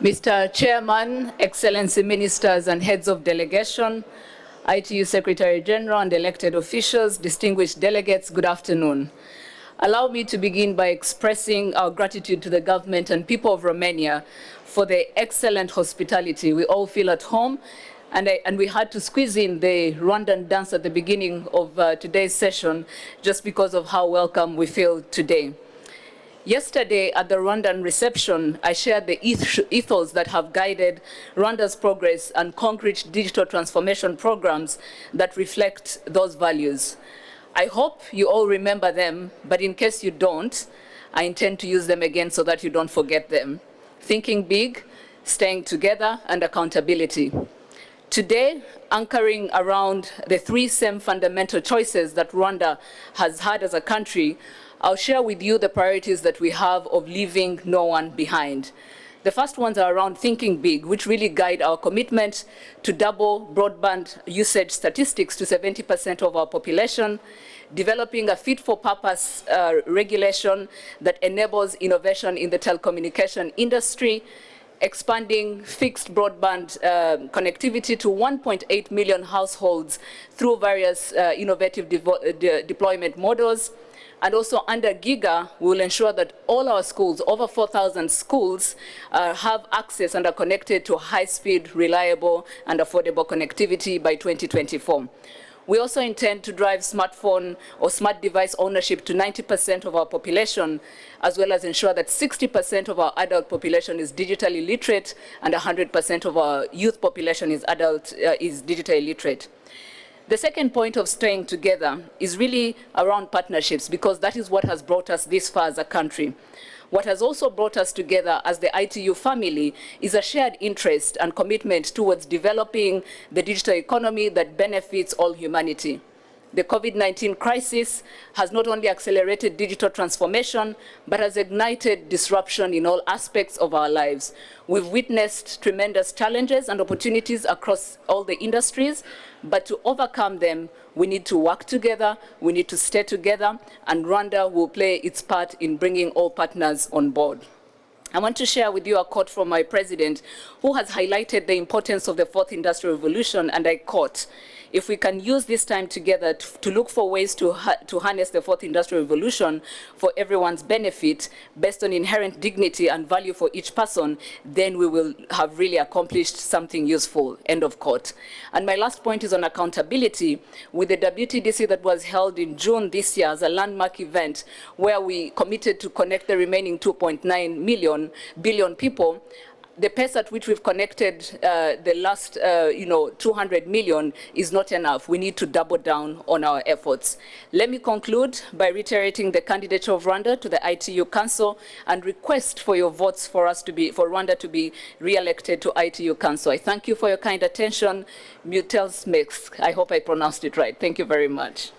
Mr. Chairman, Excellency Ministers and Heads of Delegation, ITU Secretary General and elected officials, distinguished delegates, good afternoon. Allow me to begin by expressing our gratitude to the government and people of Romania for the excellent hospitality we all feel at home and, I, and, we had to squeeze in the Rwandan dance at the beginning of uh, today's session just because of how welcome we feel today. Yesterday at the Rwandan reception, I shared the ethos that have guided Rwanda's progress and concrete digital transformation programs that reflect those values. I hope you all remember them, but in case you don't, I intend to use them again so that you don't forget them. Thinking big, staying together, and accountability. Today, anchoring around the three same fundamental choices that Rwanda has had as a country, I'll share with you the priorities that we have of leaving no one behind. The first ones are around thinking big, which really guide our commitment to double broadband usage statistics to 70% of our population, developing a fit-for-purpose uh, regulation that enables innovation in the telecommunication industry, expanding fixed broadband uh, connectivity to 1.8 million households through various uh, innovative de deployment models, and also under GIGA, we will ensure that all our schools, over 4,000 schools, uh, have access and are connected to high-speed, reliable, and affordable connectivity by 2024. We also intend to drive smartphone or smart device ownership to 90% of our population, as well as ensure that 60% of our adult population is digitally literate and 100% of our youth population is adult uh, is digitally literate. The second point of staying together is really around partnerships because that is what has brought us this far as a country. What has also brought us together as the ITU family is a shared interest and commitment towards developing the digital economy that benefits all humanity the COVID-19 crisis has not only accelerated digital transformation, but has ignited disruption in all aspects of our lives. We've witnessed tremendous challenges and opportunities across all the industries, but to overcome them, we need to work together, we need to stay together, and Rwanda will play its part in bringing all partners on board. I want to share with you a quote from my president, who has highlighted the importance of the fourth industrial revolution, and I quote, if we can use this time together to, to look for ways to, ha to harness the fourth industrial revolution for everyone's benefit based on inherent dignity and value for each person, then we will have really accomplished something useful, end of quote. And my last point is on accountability. With the WTDC that was held in June this year as a landmark event where we committed to connect the remaining 2.9 million billion people, the pace at which we've connected uh, the last, uh, you know, 200 million is not enough. We need to double down on our efforts. Let me conclude by reiterating the candidature of Rwanda to the ITU Council and request for your votes for us to be, for Rwanda to be re-elected to ITU Council. I thank you for your kind attention. Mulțumesc, I hope I pronounced it right. Thank you very much.